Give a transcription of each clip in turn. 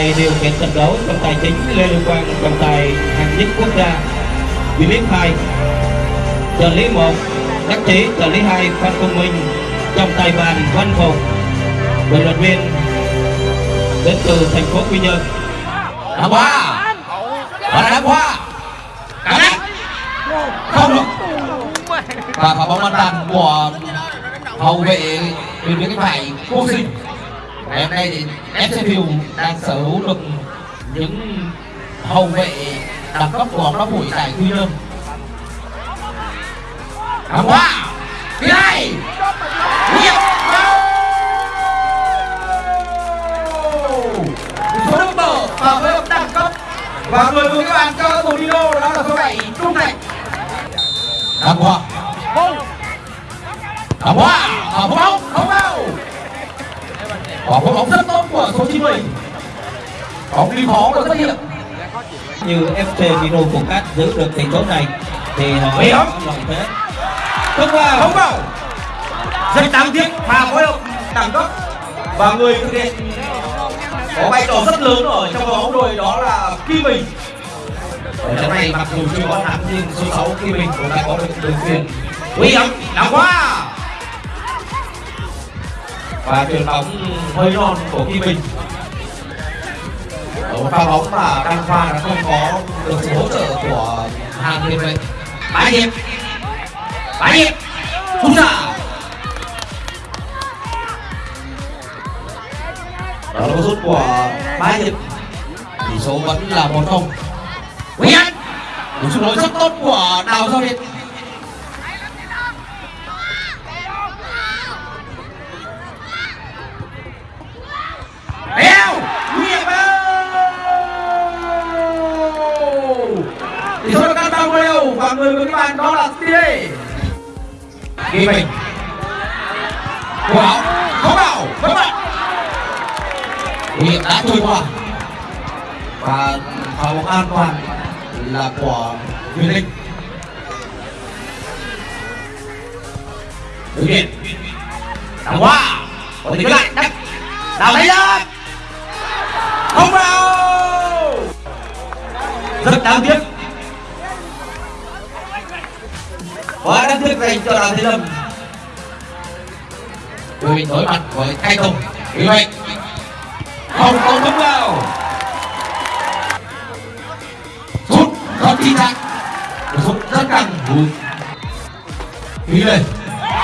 tay điều khiển trận đấu trọng tài chính lê Lương quang trọng tài hạng nhất quốc gia vị biết hai. Trợ lý một, đắc chí, trợ lý hai, phan công minh. Trọng tài bàn, văn phục bình luận viên đến từ thành phố quy nhơn. Đá qua và đá qua cả nét không được. Và pha bóng an toàn của hậu vệ bên phía cánh phải cô sinh ngày hôm nay thì FC đang sở hữu được những hậu vệ đẳng cấp của bóng đá phủi tại quy nhơn. Đá qua thứ hai số number và với đẳng cấp. Và người vừa các bạn cho tổ Dino đó là số 7 Trung Thành. Đá qua ở phố bóng không vào phố bóng rất tốt của số 90 bóng đi khó được xuất hiện như FC Vino của các giữ được tỷ số này thì họ hiểm. không vào. Không vào. Rất đáng tiếc. Pha phối hợp đẳng cấp và người thực hiện có vai trò rất lớn ở trong bóng đội đó là Kim Bình. Ở trận này mặc dù chưa có thắng nhưng số 6 Kim Bình cũng đã có được đường truyền nguy hiểm đá qua và truyền bóng hơi non của Kim Bình. Ở một pha bóng mà đăng pha đã không có được sự hỗ trợ của hàng tiền vệ bãi hiệp. Bãi hiệp. Không ra đó là rút của bãi hiệp. Tỷ số vẫn là một không. Nguyễn Anh. Cú sút lỗi rất tốt của đào giao việt. Tỷ số là tăng ba đều và người của các bạn đó là Steve Ghi mình. Quả. Không vào vẫn vậy Hiệp đã trôi qua. Và pha bóng an toàn là của Huyền Linh. Thực hiện đảo qua còn tính lại. Đắp. Đào lấy không vào. Rất đáng tiếc quá đáng tiếc dành cho đoàn thế lâm. Đội mình đối mặt với hai tùng. Vì vậy không có đúng vào. Sút không chính xác sút rất căng. Bùi. Đi lên.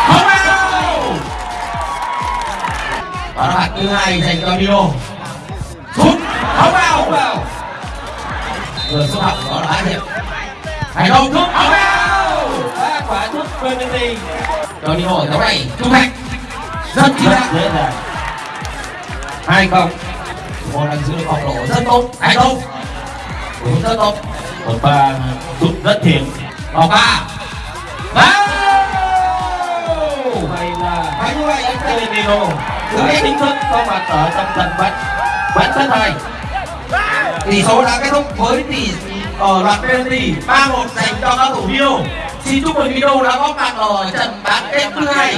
Không vào. Và phạt thứ hai dành cho Dino sút không vào. Không vào. Vừa số học đó là hai hiệp. Thành công sút không vào quả penalty cho Dino ở đấu này trung thành rất chính rất xác dễ dàng. Hai không. Một đang giữ được bóng lộ rất tốt. Thành công cũng rất tốt. Một ba sút rất thiện vòng ba. Ba. Vậy là Và như vậy anh Vino đã chính thức có mặt ở trong trận bán bán thứ hai tỷ số đã kết thúc với tỷ ở loạt penalty 3-1 dành cho các thủ. Xin chúc mừng video đã góp mặt ở trận bán kết thứ hai.